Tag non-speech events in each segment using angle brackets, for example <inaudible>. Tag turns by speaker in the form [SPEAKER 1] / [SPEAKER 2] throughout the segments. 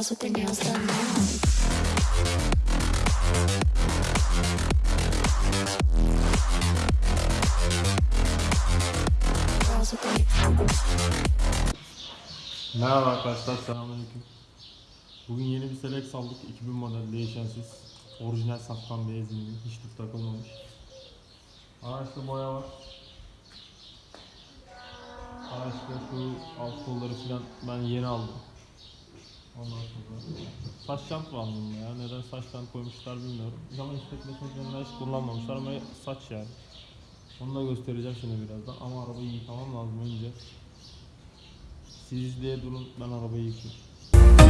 [SPEAKER 1] Girls with their nails
[SPEAKER 2] Merhaba arkadaşlar, selamünaleyküm. Bugün yeni bir Selex aldık, 2000 model değişensiz. Orijinal saftan beyaz indi, hiç tuf takılmamış. Araçta boya var. Araçta şu alt kolları falan ben yeni aldım. Ondan sonra saç jant var bunda ya. Neden saç jant koymuşlar bilmiyorum. Zaman falan hiç kullanmamışlar ama saç yani. Onu da göstereceğim şimdi birazdan ama arabayı yıkamam lazım önce. Siz izleye durun ben arabayı yıkayayım.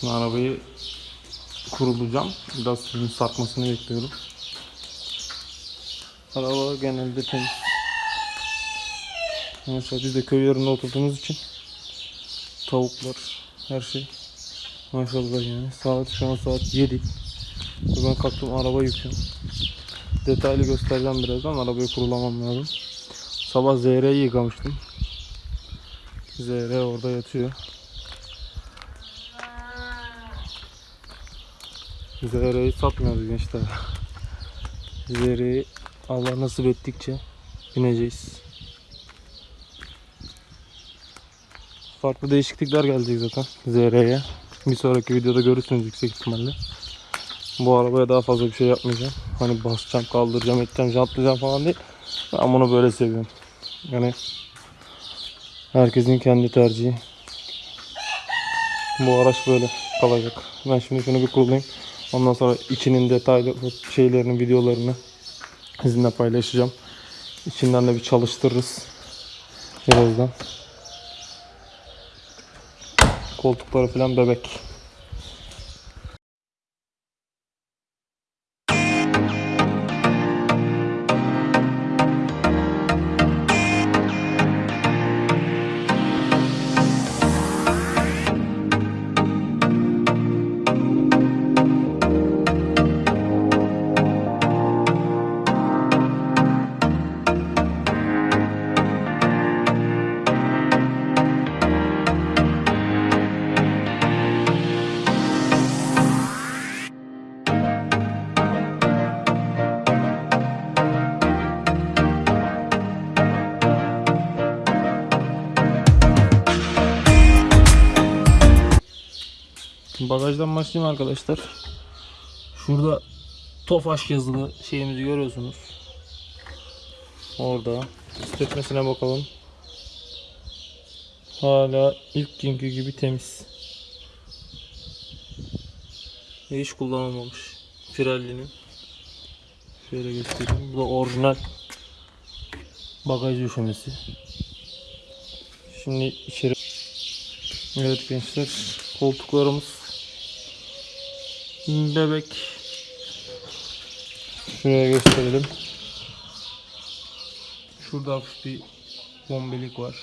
[SPEAKER 2] Şimdi arabayı kurulayacağım. Biraz suyun sarkmasını bekliyorum. Araba genelde temiz. Mesela biz de köy yerinde oturduğumuz için tavuklar, her şey maşallah yani. Saat şu an saat 7. Ve Ben kalktım araba yıkıyorum. Detaylı göstereceğim birazdan. Arabayı kurulamam lazım. Sabah ZR'yi yıkamıştım. ZR orada yatıyor. Zerre'yi satmıyoruz gençler. Zerre'yi Allah nasip ettikçe bineceğiz. Farklı değişiklikler gelecek zaten Zerre'ye. Bir sonraki videoda görürsünüz yüksek ihtimalle. Bu arabaya daha fazla bir şey yapmayacağım. Hani basacağım, kaldıracağım, edeceğim, jantlayacağım falan değil. Ben bunu böyle seviyorum. Yani herkesin kendi tercihi. Bu araç böyle kalacak. Ben şimdi şunu bir kurulayım. Ondan sonra içinin detaylı şeylerini, videolarını sizinle paylaşacağım. İçinden de bir çalıştırırız. Birazdan. Koltukları falan bebek. Bagajdan başlayayım arkadaşlar. Şurada Tofaş yazılı şeyimizi görüyorsunuz. Orada. Titretmesine bakalım. Hala ilk günkü gibi temiz. Ve hiç kullanılmamış. Pirelli'nin. Şöyle göstereyim. Bu da orijinal bagaj döşemesi. Şimdi içeri Evet gençler koltuklarımız bebek. Şuraya gösterelim. Şurada hafif bir bombelik var.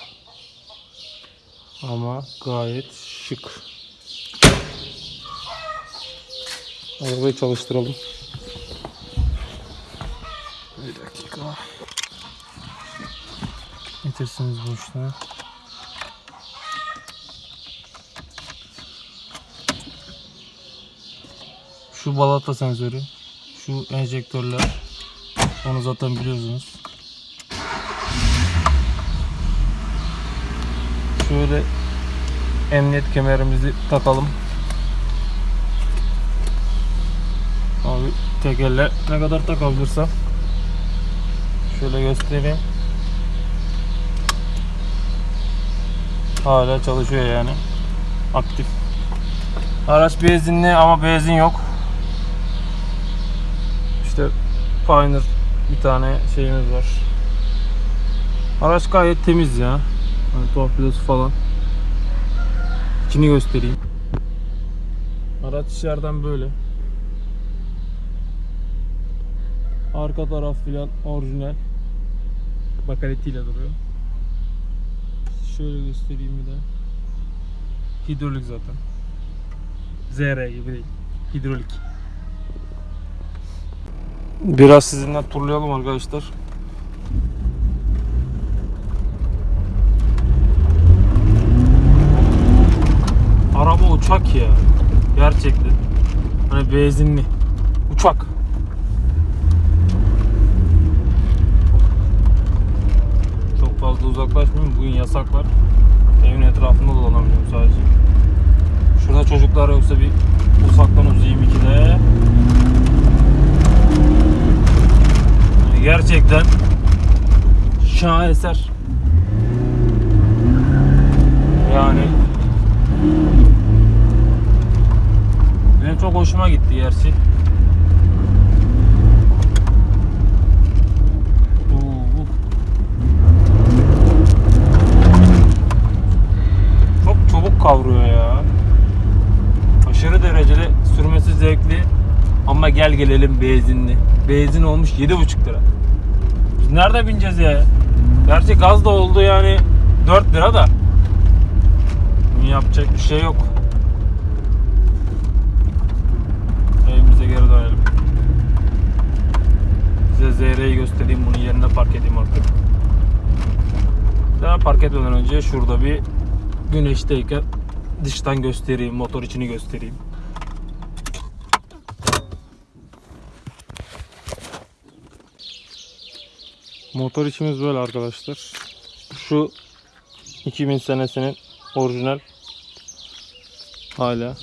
[SPEAKER 2] Ama gayet şık. Arabayı çalıştıralım. Bir dakika. Getirsiniz bu işlemi Şu balata sensörü, şu enjektörler. Onu zaten biliyorsunuz. Şöyle emniyet kemerimizi takalım. Abi tek elle ne kadar takabilirsem Şöyle göstereyim. Hala çalışıyor yani. Aktif. Araç benzinli ama benzin yok. Pioneer bir tane şeyimiz var. Araç gayet temiz ya. Hani torpidosu falan. İçini göstereyim. Araç içeriden böyle. Arka taraf filan orijinal. Bakaletiyle duruyor. Şöyle göstereyim bir de. Hidrolik zaten. ZR gibi değil. Hidrolik. Biraz sizinle turlayalım arkadaşlar. Araba uçak ya. Gerçekten. Hani benzinli. Uçak. Çok fazla uzaklaşmayayım. Bugün yasaklar. Evin etrafında dolanamıyorum sadece. Şurada çocuklar yoksa bir uzaktan uzayayım ikide. Gerçekten şaheser. Yani benim çok hoşuma gitti gerçi. Oo, Çok çabuk kavruyor ya. Aşırı derecede sürmesi zevkli ama gel gelelim benzinli. Benzin olmuş 7,5 lira. Biz nerede bineceğiz ya? Gerçi gaz da oldu yani 4 lira da. Yapacak bir şey yok. Evimize geri dönelim. Size ZR'yi göstereyim bunu yerine park edeyim artık. Daha park etmeden önce şurada bir güneşteyken dıştan göstereyim, motor içini göstereyim. Motor içimiz böyle arkadaşlar. Şu 2000 senesinin orijinal hala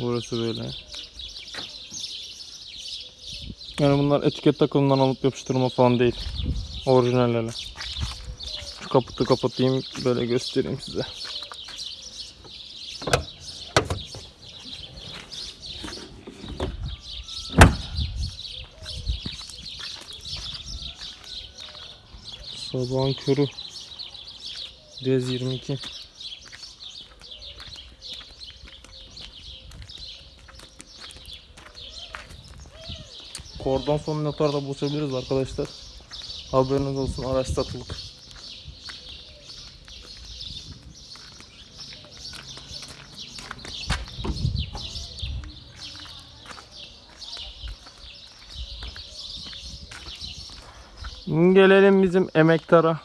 [SPEAKER 2] burası böyle. Yani bunlar etiket takımından alıp yapıştırma falan değil. Orijinallerle. Şu kaputu kapatayım böyle göstereyim size. Sabahın körü. Rez 22. Kordon son notarda buluşabiliriz arkadaşlar. Haberiniz olsun araç satılık. Gelelim bizim emektara.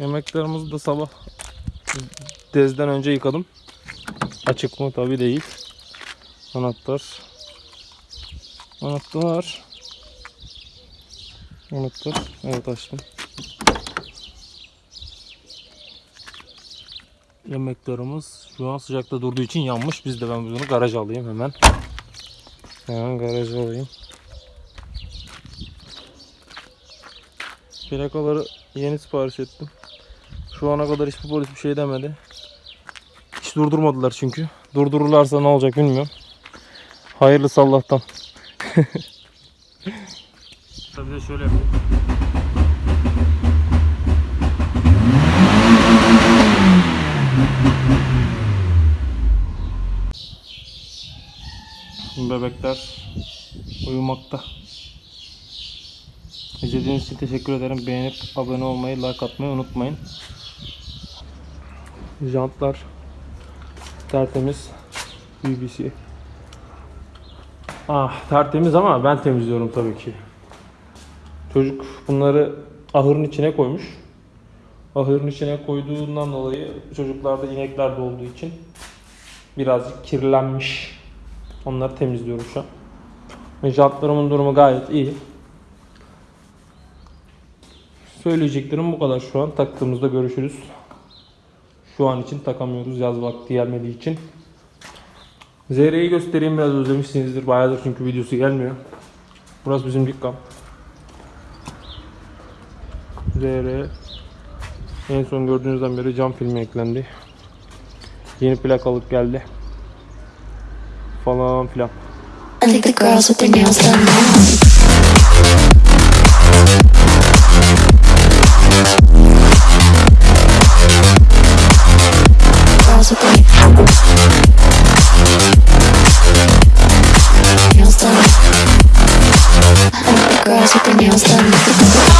[SPEAKER 2] Emektarımızı da sabah dezden önce yıkadım. Açık mı? Tabi değil. Anahtar. Anahtar. Anahtar. Evet açtım. Yemeklerimiz şu an sıcakta durduğu için yanmış. Biz de ben bunu garaja alayım hemen. Hemen garaja alayım. Plakaları yeni sipariş ettim. Şu ana kadar hiçbir polis bir şey demedi. Hiç durdurmadılar çünkü. Durdururlarsa ne olacak bilmiyorum. Hayırlısı Allah'tan. <laughs> Tabii şöyle yapayım. Bebekler uyumakta. İzlediğiniz için teşekkür ederim. Beğenip abone olmayı, like atmayı unutmayın. Jantlar tertemiz. BBC. Ah tertemiz ama ben temizliyorum tabii ki. Çocuk bunları ahırın içine koymuş. Ahırın içine koyduğundan dolayı çocuklarda inekler de olduğu için birazcık kirlenmiş. Onları temizliyorum şu an. Jantlarımın durumu gayet iyi. Söyleyeceklerim bu kadar şu an. Taktığımızda görüşürüz. Şu an için takamıyoruz yaz vakti gelmediği için. ZR'yi göstereyim biraz özlemişsinizdir. Bayağıdır çünkü videosu gelmiyor. Burası bizim dükkan. ZR en son gördüğünüzden beri cam filmi eklendi. Yeni plak alıp geldi. Falan filan.
[SPEAKER 1] I think the girls with their nails done now. Nails done. I the girls with their nails done.